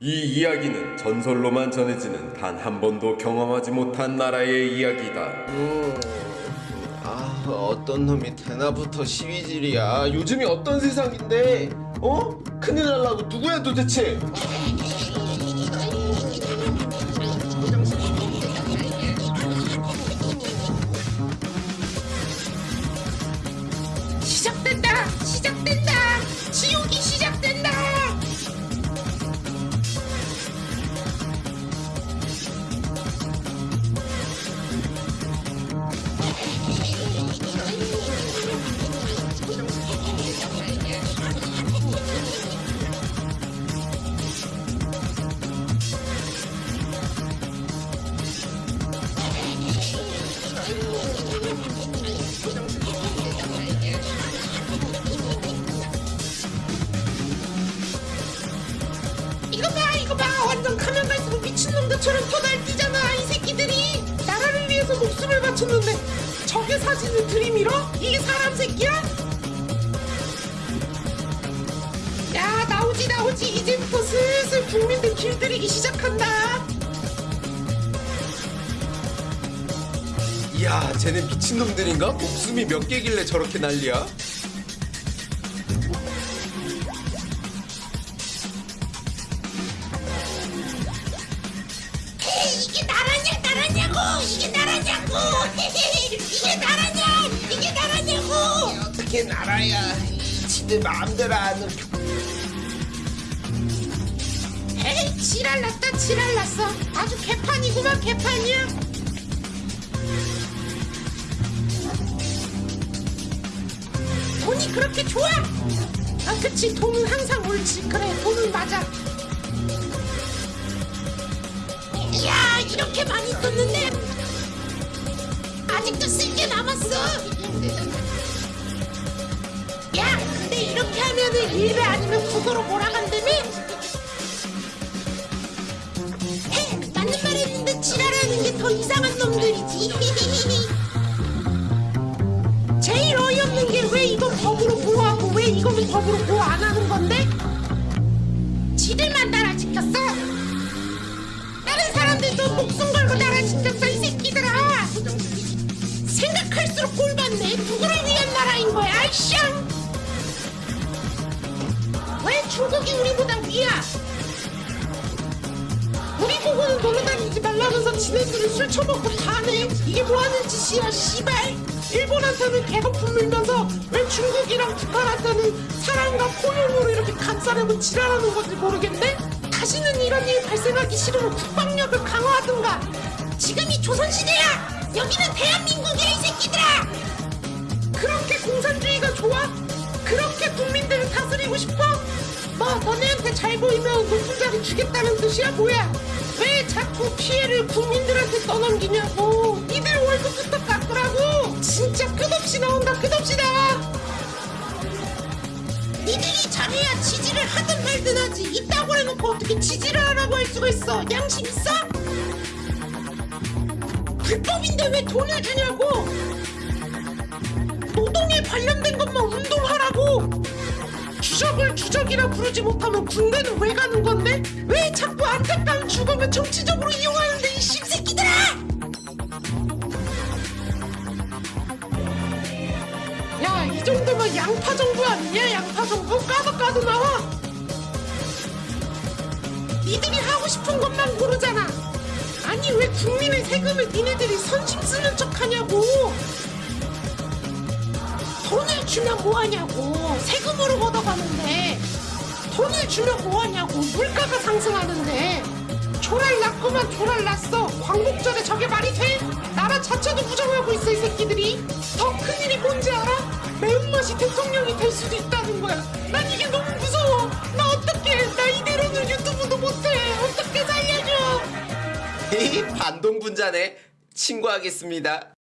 이 이야기는 전설로만 전해지는 단 한 번도 경험하지 못한 나라의 이야기다. 음, 아 어떤 놈이 대나부터 시위질이야 요즘이 어떤 세상인데 어? 큰일 날라고 누구야 도대체 미친놈들처럼 더 날뛰잖아 이 새끼들이 나라를 위해서 목숨을 바쳤는데 저게 사진을 들이밀어? 이게 사람 새끼야? 야 나오지 나오지 이제부터 슬슬 국민들 길들이기 시작한다 이야 쟤네 미친놈들인가? 목숨이 몇 개길래 저렇게 난리야? 이게 나라냐고! 이게 나라냐! 이게 나라냐고! 어떻게 나라야 지들 마음대로 하는 에이 지랄났다 지랄났어. 아주 개판이구만 개판이야. 돈이 그렇게 좋아? 아 그치. 돈은 항상 옳지. 그래 돈은 맞아 이렇게 많이 썼는데 아직도 쓸 게 남았어 야 근데 이렇게 하면은 일배 아니면 국어로 몰아간다며? 해 맞는 말 했는데 지랄하는 게 더 이상한 놈들이지 제일 어이없는 게 왜 이건 법으로 보호하고 왜 이거는 법으로 보호 안 하는 건데? 지들만 나라 지켰어 사람들도 목숨 걸고 지켰어 이 새끼들아. 생각할수록 꼴받네. 누구를 위한 나라인 거야 아이씨 왜 중국이 우리보다 위야? 우리 보고는 놀러 다니지 말라면서 지네들은 술 처먹고 다네 이게 뭐하는 짓이야 씨발. 일본한테는 개거품 물면서 왜 중국이랑 북한한테는 사랑과 포용으로 이렇게 감싸려고 지랄하는 건지 모르겠네 다시는 이런 일 발생하기 싫으면 국방력을 강화하든가 지금이 조선시대야 여기는 대한민국이야 이 새끼들아 그렇게 공산주의가 좋아? 그렇게 국민들을 다스리고 싶어? 뭐 너네한테 잘 보이면 높은 자리 주겠다는 뜻이야 뭐야? 왜 자꾸 피해를 국민들한테 떠넘기냐고 니들 월급부터 깎으라고 진짜 끝없이 나온다 끝 잘해야 지지를 하든 말든 하지 이따고 해놓고 어떻게 지지를 하라고 할 수가 있어 양심 있어? 불법인데 왜 돈을 주냐고 노동에 관련된 것만 운동하라고 주적을 주적이라 부르지 못하면 군대는 왜 가는 건데? 왜 자꾸 안타까운 죽음을 정치적으로 이용 정도면 양파 정부 아니냐 양파 정부? 까도 까도 나와. 니들이 하고 싶은 것만 고르잖아. 아니 왜 국민의 세금을 니네들이 선심 쓰는 척 하냐고. 돈을 주면 뭐하냐고. 세금으로 걷어가는데 돈을 주면 뭐하냐고. 물가가 상승하는데 조랄 났구만 조랄 났어. 광복절에 저게 말이 돼? 나라 자체도 부정하고 있어 이 새끼들이. 더 큰일이 뭔지 반동 분자네. 친구하겠습니다